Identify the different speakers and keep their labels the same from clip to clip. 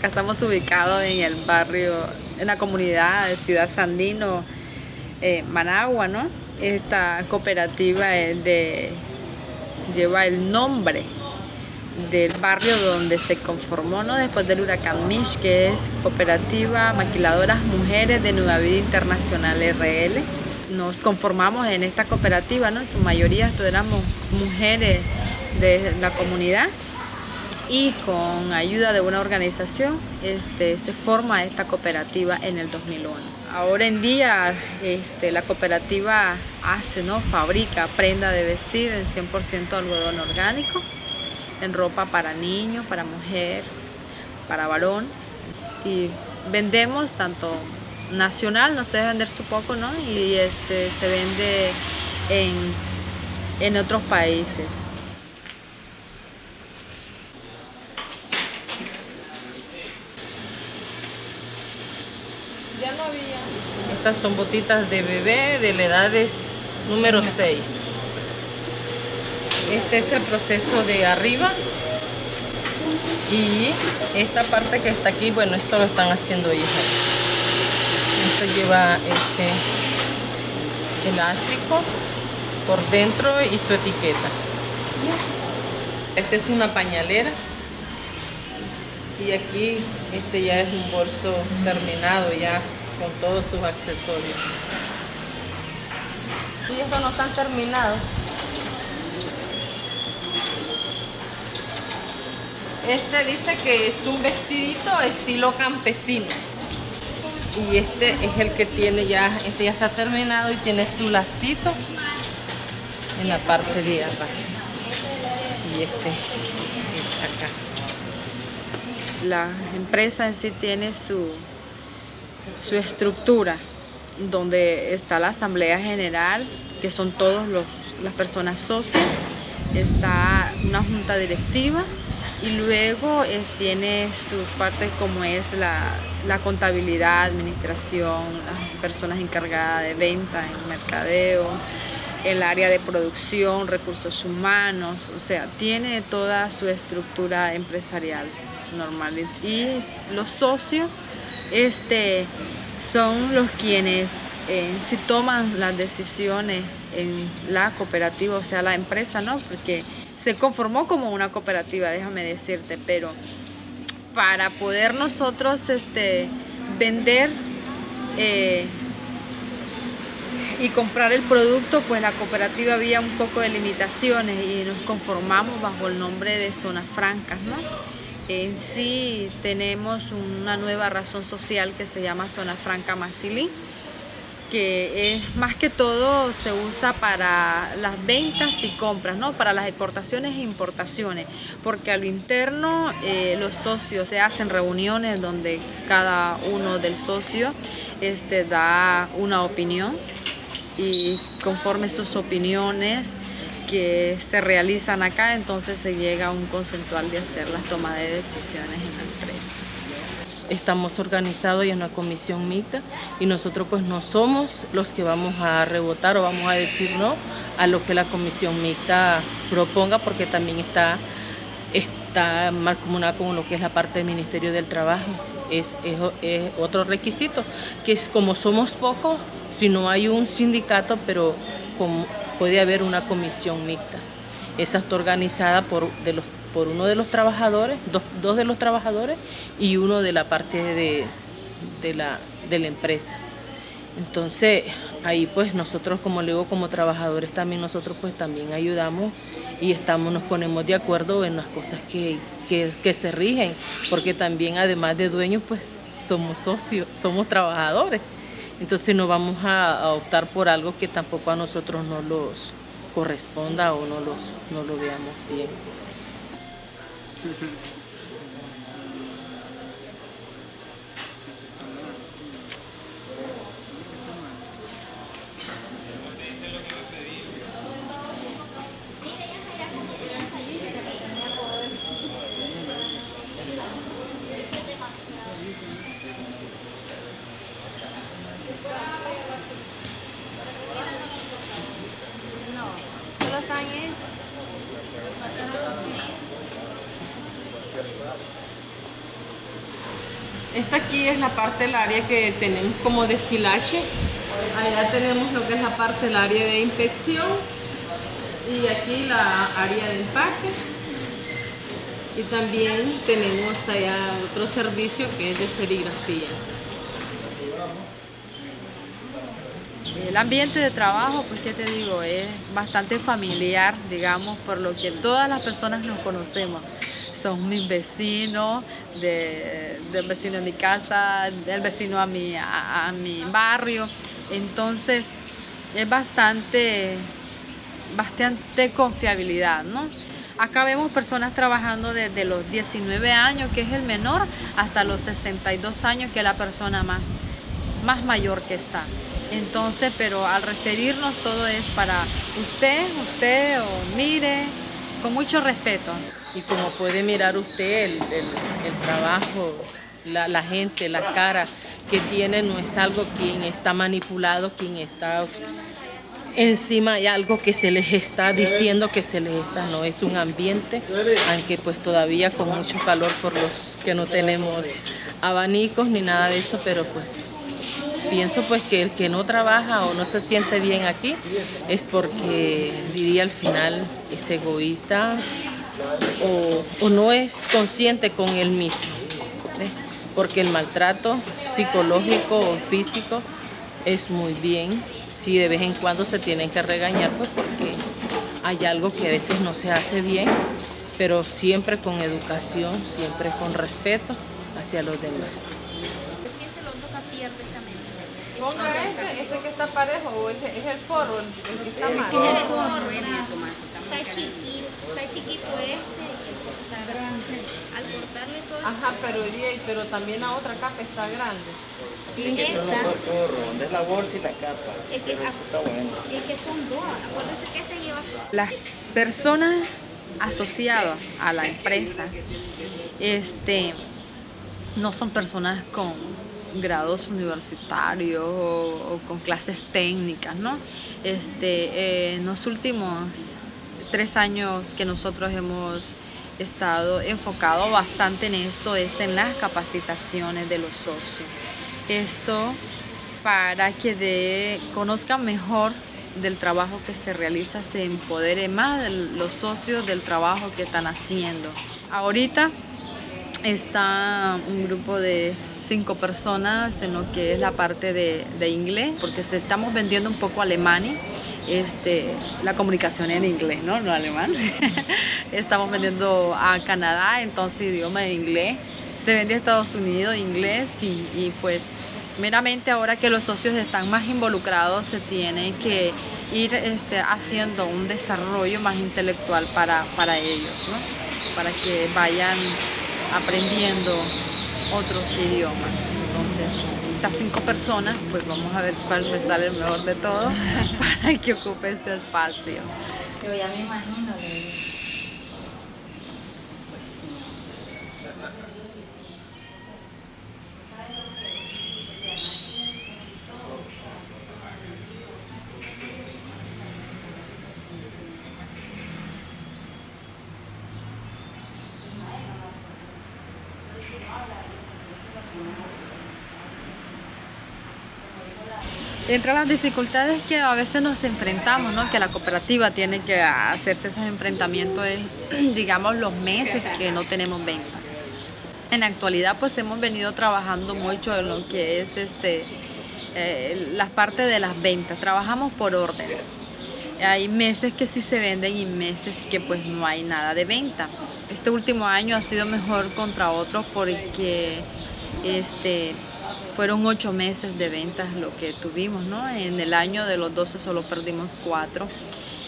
Speaker 1: Acá estamos ubicados en el barrio, en la comunidad de Ciudad Sandino, eh, Managua, ¿no? Esta cooperativa lleva el nombre del barrio donde se conformó ¿no? después del huracán Mish, que es Cooperativa Maquiladoras Mujeres de Nueva Vida Internacional RL. Nos conformamos en esta cooperativa, ¿no? en su mayoría éramos mujeres de la comunidad y con ayuda de una organización este, se forma esta cooperativa en el 2001. Ahora en día este, la cooperativa hace, ¿no? fabrica prenda de vestir en 100% algodón orgánico, en ropa para niños, para mujer, para varón y vendemos tanto nacional, nos debe vender su poco, ¿no? y este, se vende en, en otros países.
Speaker 2: Ya no había. Estas son botitas de bebé de la edad número 6. Este es el proceso de arriba. Y esta parte que está aquí, bueno, esto lo están haciendo ellos. Esto lleva este elástico por dentro y su etiqueta. Esta es una pañalera y aquí este ya es un bolso terminado ya con todos sus accesorios. Y estos no están terminados este dice que es un vestidito estilo campesino. Y este es el que tiene ya este ya está terminado y tiene su lacito en la parte de abajo y este es acá.
Speaker 1: La empresa en sí tiene su, su estructura, donde está la asamblea general, que son todas las personas socias, está una junta directiva y luego tiene sus partes como es la, la, contabilidad, administración, las personas encargadas de venta, en mercadeo, el área de producción, recursos humanos, o sea, tiene toda su estructura empresarial normales y los socios este, son los quienes eh, si toman las decisiones en la cooperativa, o sea la empresa, ¿no? Porque se conformó como una cooperativa, déjame decirte, pero para poder nosotros este, vender eh, y comprar el producto, pues la cooperativa había un poco de limitaciones y nos conformamos bajo el nombre de zonas francas, ¿no? En sí tenemos una nueva razón social que se llama Zona Franca Marcilí, que es más que todo se usa para las ventas y compras, ¿no? para las exportaciones e importaciones, porque a lo interno eh, los socios se hacen reuniones donde cada uno del socio este, da una opinión y conforme sus opiniones que se realizan acá, entonces se llega a un conceptual de hacer las tomas de decisiones en la empresa.
Speaker 2: Estamos organizados y en una comisión mixta y nosotros pues no somos los que vamos a rebotar o vamos a decir no a lo que la comisión mixta proponga porque también está, está comunal con lo que es la parte del Ministerio del Trabajo. Es, es otro requisito, que es como somos pocos, si no hay un sindicato, pero como puede haber una comisión mixta. Esa está organizada por, de los, por uno de los trabajadores, dos, de los trabajadores y uno de la parte de, de, la, de la empresa. Entonces, ahí pues nosotros, como le digo, como trabajadores también nosotros pues también ayudamos y estamos, nos ponemos de acuerdo en las cosas que, que, que se rigen, porque también además de dueños pues somos socios, somos trabajadores. Entonces no vamos a, optar por algo que tampoco a nosotros no los corresponda o no, los, no lo veamos bien. Esta aquí es la parte del área que tenemos como destilache. Allá tenemos lo que es la parte del área de inspección y aquí la área de empaque. Y también tenemos allá otro servicio que es de serigrafía.
Speaker 1: El ambiente de trabajo, pues qué te digo, es bastante familiar, digamos, por lo que todas las personas nos conocemos. Son mis vecinos, del vecino de mi casa, del vecino a mi, a, mi barrio. Entonces, es bastante, bastante confiabilidad, ¿no? Acá vemos personas trabajando desde los 19 años, que es el menor, hasta los 62 años, que es la persona más, más mayor que está. Entonces, pero al referirnos todo es para usted, usted o mire, con mucho respeto.
Speaker 2: Y como puede mirar usted, el, trabajo, la, gente, la cara que tiene no es algo quien está manipulado, quien está encima hay algo que se les está diciendo que se les está, no es un ambiente, aunque pues todavía con mucho calor por los que no tenemos abanicos ni nada de eso, pero pues pienso pues que el que no trabaja o no se siente bien aquí es porque diría al final es egoísta o, no es consciente con él mismo. Porque el maltrato psicológico o físico es muy bien. Si de vez en cuando se tienen que regañar, pues porque hay algo que a veces no se hace bien, pero siempre con educación, siempre con respeto hacia los demás. Ponga este, este que está parejo, o es, es el forro, el, el que está mal. Es el forro,
Speaker 3: está chiquito, está chiquito este y está grande. Al cortarle todo.
Speaker 2: Ajá, pero, pero también la otra capa está grande.
Speaker 4: Sí, que son los dos forros, donde es la bolsa y la capa. Es que, está bueno.
Speaker 3: es que son dos, acuérdense que este lleva
Speaker 1: Las personas asociadas a la empresa, este, no son personas con grados universitarios o, con clases técnicas, ¿no? Este, eh, en los últimos tres años que nosotros hemos estado enfocado bastante en esto es en las capacitaciones de los socios. Esto para que de, conozcan mejor del trabajo que se realiza, se empodere más los socios del trabajo que están haciendo. Ahorita está un grupo de cinco personas en lo que es la parte de, inglés, porque estamos vendiendo un poco alemán, este, la comunicación en inglés, ¿no? No alemán. estamos vendiendo a Canadá, entonces idioma de inglés. Se vende a Estados Unidos, inglés, y, pues meramente ahora que los socios están más involucrados, se tiene que ir este, haciendo un desarrollo más intelectual para, para ellos, ¿no? para que vayan aprendiendo otros idiomas. Entonces, estas cinco personas, pues vamos a ver cuál me sale el mejor de todo para que ocupe este espacio.
Speaker 3: Yo ya me imagino.
Speaker 1: Entre las dificultades que a veces nos enfrentamos, ¿no? que la cooperativa tiene que hacerse esos enfrentamientos es, digamos, los meses que no tenemos venta. En la actualidad pues hemos venido trabajando mucho en lo que es este, eh, las partes de las ventas, trabajamos por orden. Hay meses que sí se venden y meses que pues no hay nada de venta. Este último año ha sido mejor contra otros porque este, fueron ocho meses de ventas lo que tuvimos, ¿no? En el año de los 12 solo perdimos cuatro,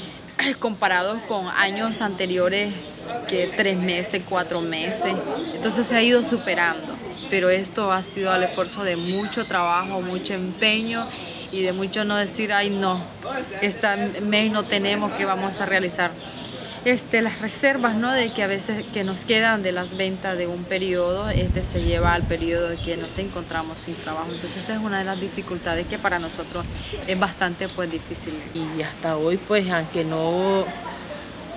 Speaker 1: comparados con años anteriores que tres meses, cuatro meses. Entonces se ha ido superando, pero esto ha sido al esfuerzo de mucho trabajo, mucho empeño y de mucho no decir, ay no, este mes no tenemos, que vamos a realizar? Este, las reservas ¿no? de que a veces que nos quedan de las ventas de un periodo, este se lleva al periodo de que nos encontramos sin trabajo. Entonces esta es una de las dificultades que para nosotros es bastante pues difícil.
Speaker 2: Y hasta hoy pues aunque no,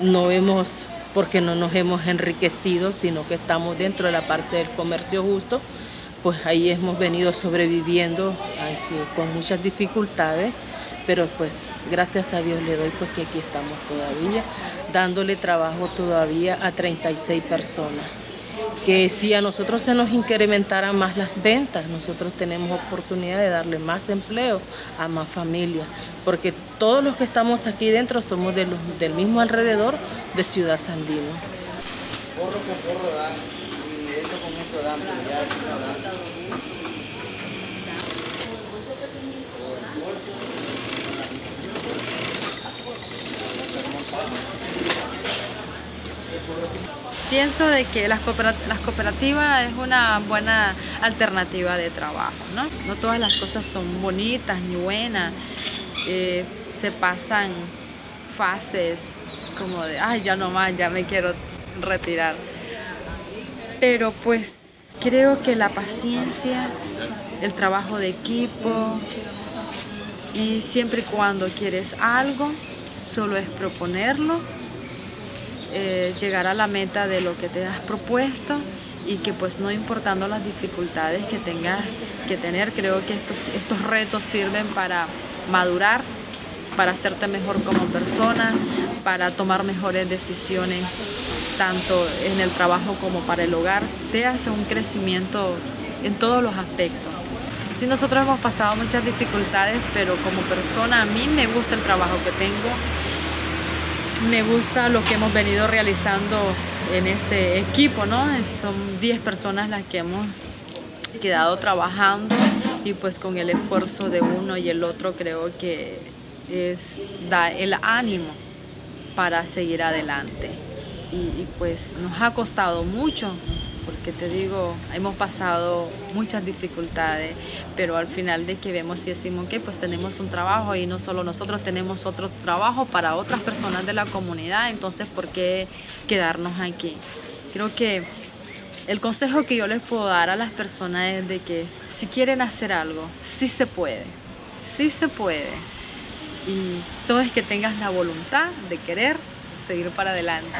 Speaker 2: no vemos porque no nos hemos enriquecido, sino que estamos dentro de la parte del comercio justo, pues ahí hemos venido sobreviviendo con muchas dificultades, pero pues gracias a Dios le doy porque aquí estamos todavía, dándole trabajo todavía a 36 personas. Que si a nosotros se nos incrementaran más las ventas, nosotros tenemos oportunidad de darle más empleo a más familias, porque todos los que estamos aquí dentro somos del mismo alrededor de Ciudad Sandino.
Speaker 1: Pienso de que las cooperativas es una buena alternativa de trabajo, ¿no? No todas las cosas son bonitas ni buenas, eh, se pasan fases como de, ay, ya no más, ya me quiero retirar. Pero pues creo que la paciencia, el trabajo de equipo y siempre y cuando quieres algo, solo es proponerlo, eh, llegar a la meta de lo que te has propuesto y que pues no importando las dificultades que tengas que tener, creo que estos, estos retos sirven para madurar, para hacerte mejor como persona, para tomar mejores decisiones tanto en el trabajo como para el hogar, te hace un crecimiento en todos los aspectos. Sí, nosotros hemos pasado muchas dificultades, pero como persona a mí me gusta el trabajo que tengo, me gusta lo que hemos venido realizando en este equipo, ¿no? Son 10 personas las que hemos quedado trabajando y pues con el esfuerzo de uno y el otro creo que es, da el ánimo para seguir adelante y, pues nos ha costado mucho porque te digo, hemos pasado muchas dificultades, pero al final de que vemos y decimos que pues tenemos un trabajo y no solo nosotros tenemos otro trabajo para otras personas de la comunidad, entonces ¿por qué quedarnos aquí? Creo que el consejo que yo les puedo dar a las personas es de que si quieren hacer algo, sí se puede, sí se puede. Y todo es que tengas la voluntad de querer seguir para adelante.